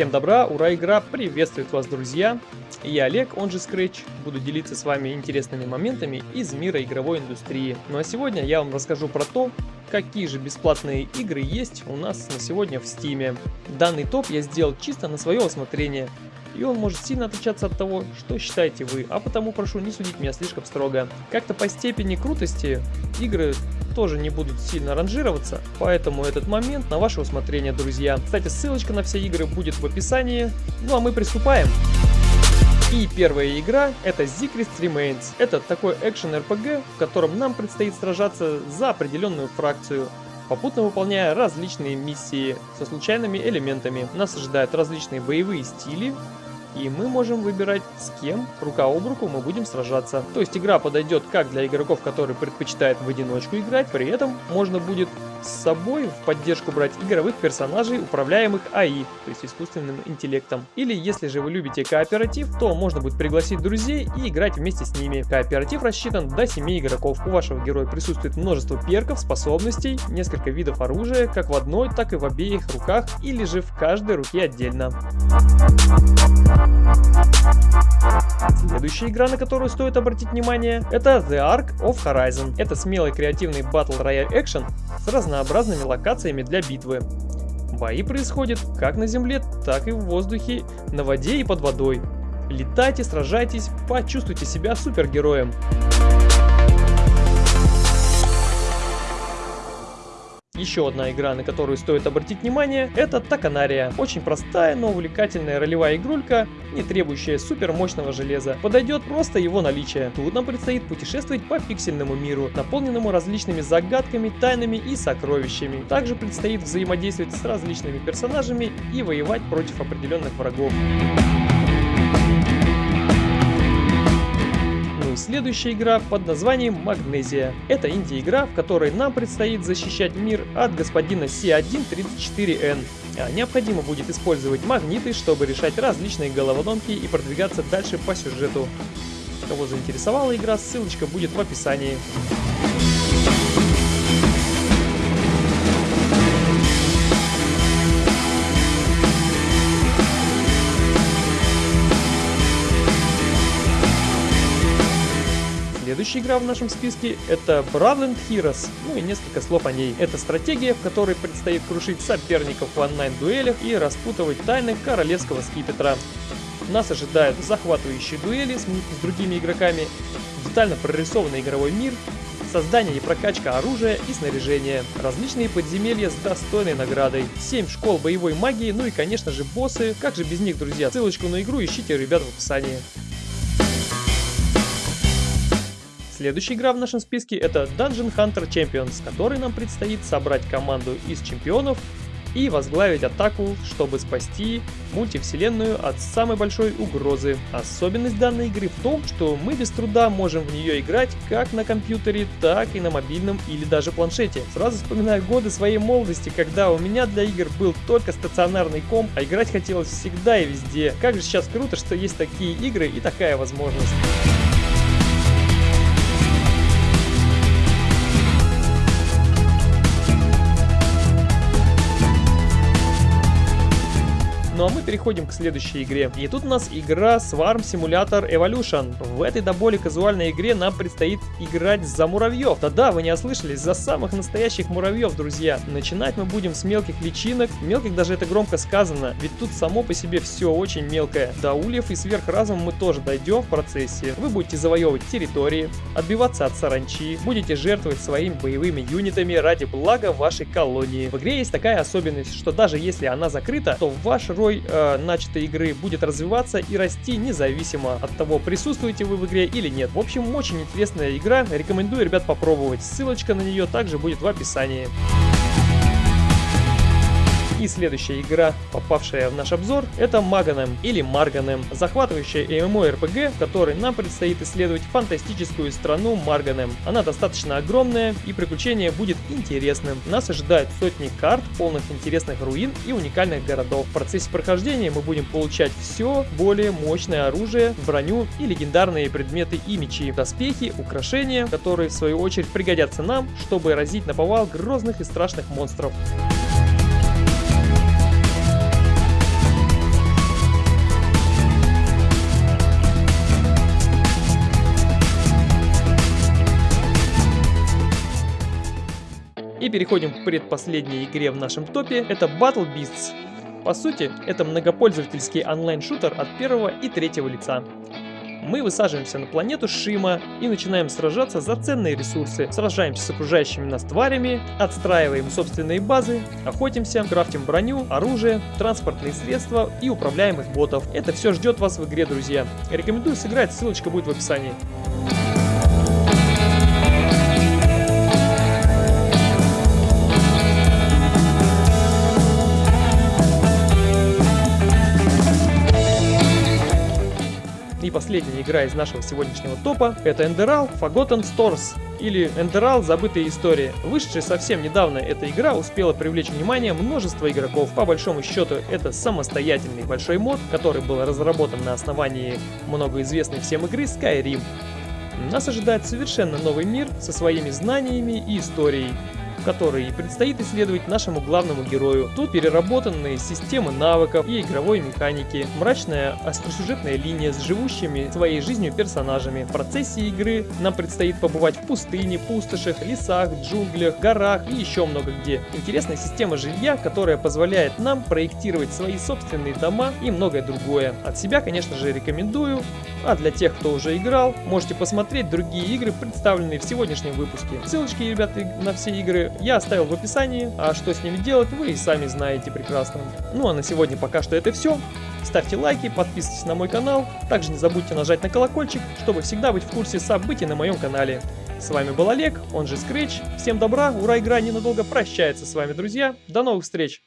Всем добра, ура, игра приветствует вас, друзья! Я Олег, он же Scratch, буду делиться с вами интересными моментами из мира игровой индустрии. Ну а сегодня я вам расскажу про то, какие же бесплатные игры есть у нас на сегодня в Стиме. Данный топ я сделал чисто на свое усмотрение, и он может сильно отличаться от того, что считаете вы, а потому прошу не судить меня слишком строго. Как-то по степени крутости игры тоже не будут сильно ранжироваться, поэтому этот момент на ваше усмотрение, друзья. Кстати, ссылочка на все игры будет в описании. Ну а мы приступаем. И первая игра это Secret Remains. Это такой экшен RPG, в котором нам предстоит сражаться за определенную фракцию попутно выполняя различные миссии со случайными элементами. Нас ожидают различные боевые стили, и мы можем выбирать с кем рука об руку мы будем сражаться. То есть игра подойдет как для игроков, которые предпочитают в одиночку играть, при этом можно будет с собой в поддержку брать игровых персонажей, управляемых АИ, то есть искусственным интеллектом. Или если же вы любите кооператив, то можно будет пригласить друзей и играть вместе с ними. Кооператив рассчитан до 7 игроков. У вашего героя присутствует множество перков, способностей, несколько видов оружия, как в одной, так и в обеих руках, или же в каждой руке отдельно. Следующая игра, на которую стоит обратить внимание, это The Ark of Horizon. Это смелый креативный Battle Royale Action с разнообразными локациями для битвы. Бои происходят как на земле, так и в воздухе, на воде и под водой. Летайте, сражайтесь, почувствуйте себя супергероем. Еще одна игра, на которую стоит обратить внимание, это Таканария. Очень простая, но увлекательная ролевая игрулька, не требующая супер мощного железа. Подойдет просто его наличие. Тут нам предстоит путешествовать по пиксельному миру, наполненному различными загадками, тайнами и сокровищами. Также предстоит взаимодействовать с различными персонажами и воевать против определенных врагов. Следующая игра под названием Магнезия. Это инди-игра, в которой нам предстоит защищать мир от господина C134N. А необходимо будет использовать магниты, чтобы решать различные головоломки и продвигаться дальше по сюжету. Кого заинтересовала игра, ссылочка будет в описании. Следующая игра в нашем списке это Bravland Heroes, ну и несколько слов о ней. Это стратегия, в которой предстоит крушить соперников в онлайн-дуэлях и распутывать тайны королевского скипетра. Нас ожидают захватывающие дуэли с, с другими игроками, детально прорисованный игровой мир, создание и прокачка оружия и снаряжения, различные подземелья с достойной наградой, 7 школ боевой магии, ну и конечно же боссы, как же без них, друзья, ссылочку на игру ищите, ребят, в описании. Следующая игра в нашем списке это Dungeon Hunter Champions, который нам предстоит собрать команду из чемпионов и возглавить атаку, чтобы спасти мультивселенную от самой большой угрозы. Особенность данной игры в том, что мы без труда можем в нее играть как на компьютере, так и на мобильном или даже планшете. Сразу вспоминаю годы своей молодости, когда у меня для игр был только стационарный комп, а играть хотелось всегда и везде. Как же сейчас круто, что есть такие игры и такая возможность. Ну а мы переходим к следующей игре. И тут у нас игра Swarm Simulator Evolution. В этой до боли казуальной игре нам предстоит играть за муравьев. Да-да, вы не ослышались, за самых настоящих муравьев, друзья. Начинать мы будем с мелких личинок. Мелких даже это громко сказано, ведь тут само по себе все очень мелкое. До ульев и сверхразума мы тоже дойдем в процессе. Вы будете завоевывать территории, отбиваться от саранчи, будете жертвовать своими боевыми юнитами ради блага вашей колонии. В игре есть такая особенность, что даже если она закрыта, то ваш роль герой э, начатой игры будет развиваться и расти независимо от того, присутствуете вы в игре или нет. В общем, очень интересная игра, рекомендую, ребят, попробовать. Ссылочка на нее также будет в описании. Следующая игра, попавшая в наш обзор, это Магаnem или Марганем, захватывающая MMORPG, в которой нам предстоит исследовать фантастическую страну Марганем. Она достаточно огромная и приключение будет интересным. Нас ожидают сотни карт, полных интересных руин и уникальных городов. В процессе прохождения мы будем получать все более мощное оружие, броню и легендарные предметы и мечи, доспехи, украшения, которые в свою очередь пригодятся нам, чтобы разить на повал грозных и страшных монстров. Переходим к предпоследней игре в нашем топе, это Battle Beasts. По сути, это многопользовательский онлайн-шутер от первого и третьего лица. Мы высаживаемся на планету Шима и начинаем сражаться за ценные ресурсы. Сражаемся с окружающими нас тварями, отстраиваем собственные базы, охотимся, крафтим броню, оружие, транспортные средства и управляемых ботов. Это все ждет вас в игре, друзья. Рекомендую сыграть, ссылочка будет в описании. Последняя игра из нашего сегодняшнего топа это Enderal Forgotten Stores или Enderal Забытые истории. Вышедшая совсем недавно эта игра успела привлечь внимание множества игроков. По большому счету это самостоятельный большой мод, который был разработан на основании многоизвестной всем игры Skyrim. Нас ожидает совершенно новый мир со своими знаниями и историей который предстоит исследовать нашему главному герою. Тут переработанные системы навыков и игровой механики, мрачная остросюжетная линия с живущими своей жизнью персонажами. В процессе игры нам предстоит побывать в пустыне, пустошах, лесах, джунглях, горах и еще много где. Интересная система жилья, которая позволяет нам проектировать свои собственные дома и многое другое. От себя, конечно же, рекомендую, а для тех, кто уже играл, можете посмотреть другие игры, представленные в сегодняшнем выпуске. Ссылочки, ребята, на все игры я оставил в описании, а что с ними делать, вы и сами знаете прекрасно. Ну а на сегодня пока что это все. Ставьте лайки, подписывайтесь на мой канал, также не забудьте нажать на колокольчик, чтобы всегда быть в курсе событий на моем канале. С вами был Олег, он же Scratch. Всем добра, ура, игра ненадолго прощается с вами, друзья. До новых встреч!